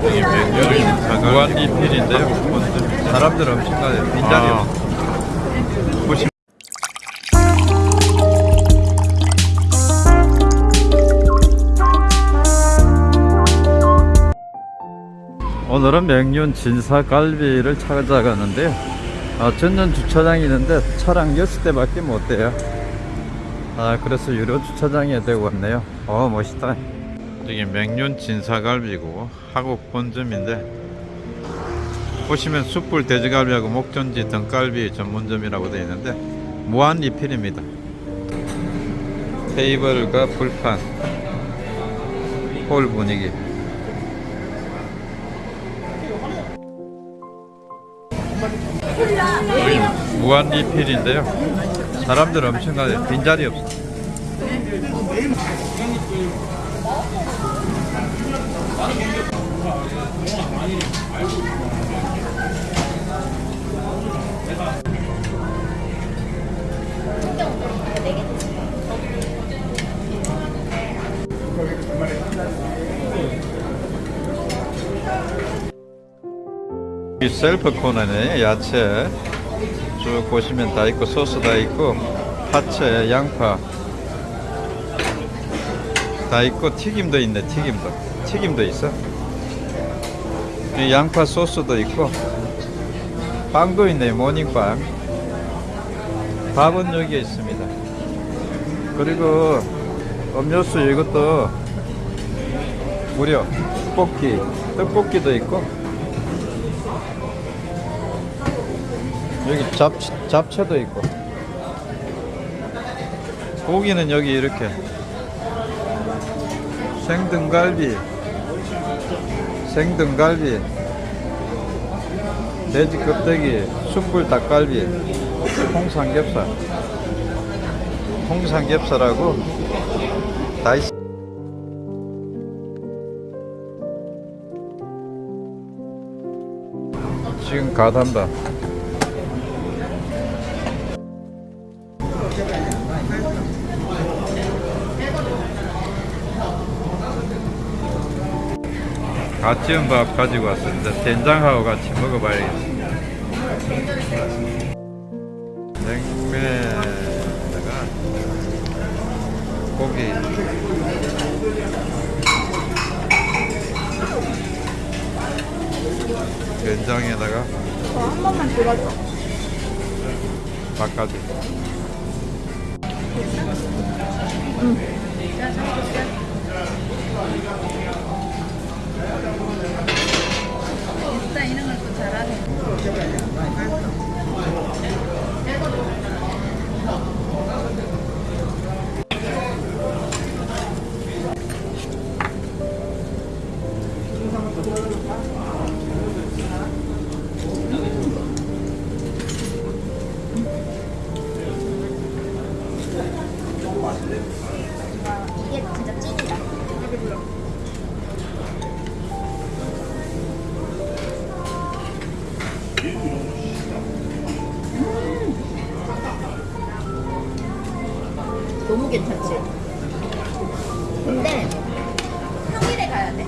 무한 리필인데요. 사람들 엄청 가요. 빈자리 아. 오늘은 명륜 진사갈비를 찾아가는데요. 아, 전년 주차장이 있는데 차량 6대밖에 못 돼요. 아, 그래서 유료 주차장에 대고 왔네요. 어, 멋있다. 여기 명륜 진사갈비고 하곡 본점인데 보시면 숯불 돼지갈비하고 목전지 등갈비 전문점이라고 되어 있는데 무한 리필입니다. 테이블과 불판, 홀 분위기. 무한 리필인데요. 사람들 엄청 가요. 빈자리 없어. 이 셀프 코너네 야채 쭉 보시면 다 있고 소스 다 있고 파채 양파 다 있고 튀김도 있네 튀김도. 튀김도 있어? 이 양파 소스도 있고 빵도 있네 모닝빵 밥은 여기에 있습니다. 그리고 음료수 이것도 무려 떡볶이 떡볶이도 있고. 여기 잡, 잡채도 있고. 고기는 여기 이렇게. 생등갈비 생등갈비 돼지 껍데기 숯불 닭갈비 홍삼겹살 홍삼겹살하고 다 있... 지금 가단다 갓 지은 밥 가지고 왔습니다. 된장하고 같이 먹어봐야겠습니다. 냉면에다가 고기 된장에다가 한 번만 들어줘. 밥까지 진짜 이런 걸또 잘하네. 이게 진짜 찐이다. 너무 괜찮지? 근데 평일에 가야 돼.